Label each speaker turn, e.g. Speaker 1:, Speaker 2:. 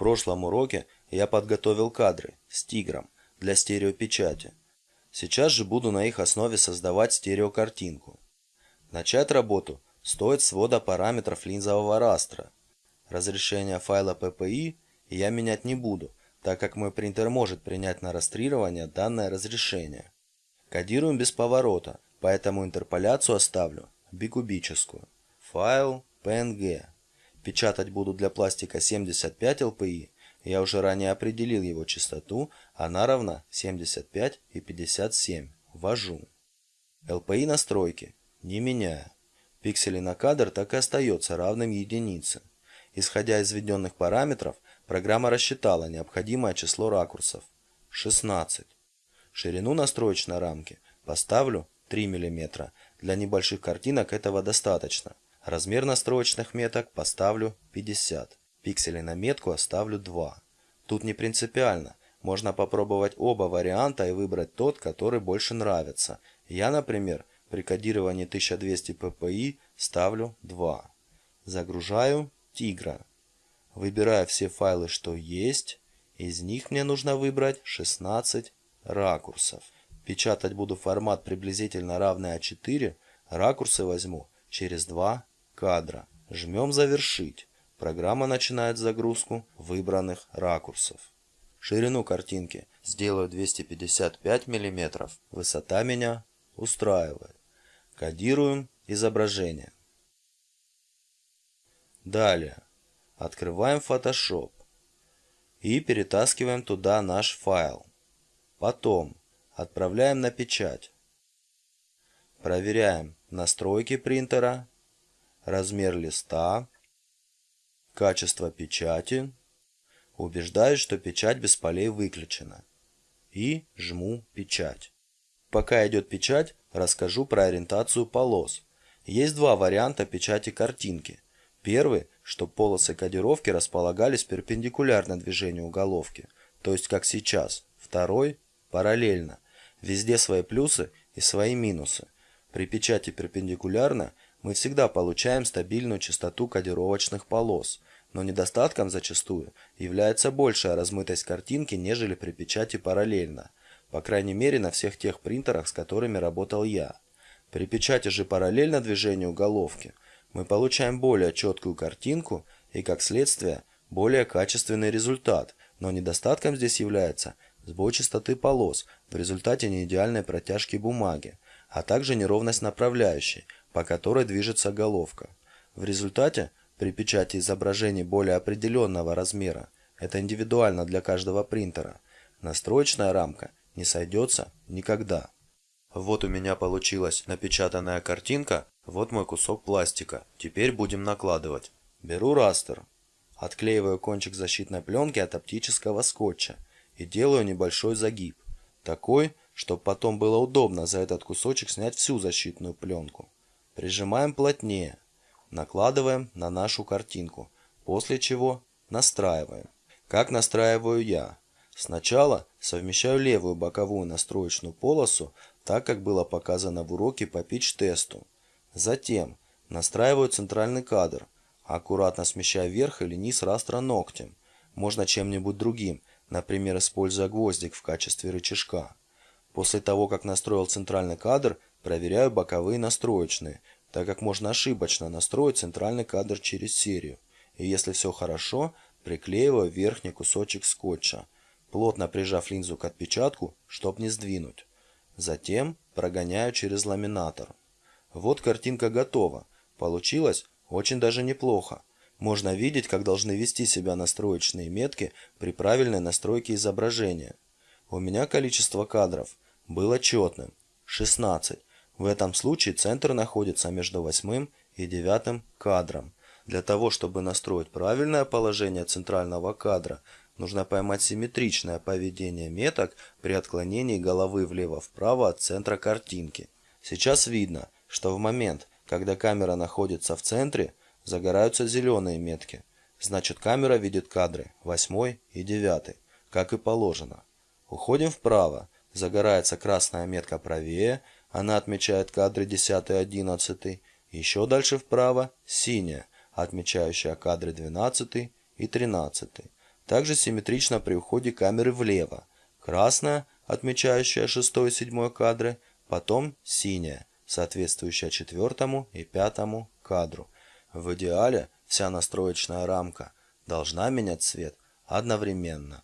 Speaker 1: прошлом уроке я подготовил кадры с тигром для стереопечати. Сейчас же буду на их основе создавать стереокартинку. Начать работу стоит свода параметров линзового растра. Разрешение файла PPI я менять не буду, так как мой принтер может принять на растрирование данное разрешение. Кодируем без поворота, поэтому интерполяцию оставлю бикубическую. Файл PNG. Печатать буду для пластика 75 LPI. Я уже ранее определил его частоту, она равна 75 и 57. Ввожу. LPI настройки не меняю. Пиксели на кадр так и остается равным единице. Исходя из введенных параметров, программа рассчитала необходимое число ракурсов – 16. Ширину настроечной рамки поставлю 3 мм. Для небольших картинок этого достаточно. Размер настроечных меток поставлю 50. Пикселей на метку оставлю 2. Тут не принципиально. Можно попробовать оба варианта и выбрать тот, который больше нравится. Я, например, при кодировании 1200 ppi ставлю 2. Загружаю тигра. Выбираю все файлы, что есть. Из них мне нужно выбрать 16 ракурсов. Печатать буду формат приблизительно равный А4. Ракурсы возьму через 2 кадра. Жмем «Завершить». Программа начинает загрузку выбранных ракурсов. Ширину картинки сделаю 255 мм. Высота меня устраивает. Кодируем изображение. Далее. Открываем Photoshop. И перетаскиваем туда наш файл. Потом отправляем на печать. Проверяем настройки принтера размер листа, качество печати, убеждаюсь, что печать без полей выключена и жму печать. Пока идет печать, расскажу про ориентацию полос. Есть два варианта печати картинки. Первый, что полосы кодировки располагались перпендикулярно движению головки, то есть как сейчас. Второй – параллельно. Везде свои плюсы и свои минусы. При печати перпендикулярно мы всегда получаем стабильную частоту кодировочных полос, но недостатком зачастую является большая размытость картинки, нежели при печати параллельно, по крайней мере на всех тех принтерах, с которыми работал я. При печати же параллельно движению головки мы получаем более четкую картинку и, как следствие, более качественный результат, но недостатком здесь является сбой частоты полос в результате неидеальной протяжки бумаги, а также неровность направляющей – по которой движется головка. В результате, при печати изображений более определенного размера, это индивидуально для каждого принтера, настроечная рамка не сойдется никогда. Вот у меня получилась напечатанная картинка, вот мой кусок пластика. Теперь будем накладывать. Беру растер, отклеиваю кончик защитной пленки от оптического скотча и делаю небольшой загиб. Такой, чтобы потом было удобно за этот кусочек снять всю защитную пленку. Прижимаем плотнее, накладываем на нашу картинку, после чего настраиваем. Как настраиваю я? Сначала совмещаю левую боковую настроечную полосу, так как было показано в уроке по pitch-тесту. Затем настраиваю центральный кадр, аккуратно смещая вверх или низ растра ногтем. Можно чем-нибудь другим, например, используя гвоздик в качестве рычажка. После того, как настроил центральный кадр, проверяю боковые настроечные, так как можно ошибочно настроить центральный кадр через серию. И если все хорошо, приклеиваю верхний кусочек скотча, плотно прижав линзу к отпечатку, чтобы не сдвинуть. Затем прогоняю через ламинатор. Вот картинка готова. Получилось очень даже неплохо. Можно видеть, как должны вести себя настроечные метки при правильной настройке изображения. У меня количество кадров было четным – 16. В этом случае центр находится между восьмым и девятым кадром. Для того, чтобы настроить правильное положение центрального кадра, нужно поймать симметричное поведение меток при отклонении головы влево-вправо от центра картинки. Сейчас видно, что в момент, когда камера находится в центре, загораются зеленые метки. Значит камера видит кадры 8 и 9, как и положено. Уходим вправо, загорается красная метка правее, она отмечает кадры 10 и 11. Еще дальше вправо синяя, отмечающая кадры 12 и 13. Также симметрично при уходе камеры влево. Красная, отмечающая 6-7 кадры, потом синяя, соответствующая четвертому и пятому кадру. В идеале вся настроечная рамка должна менять цвет одновременно.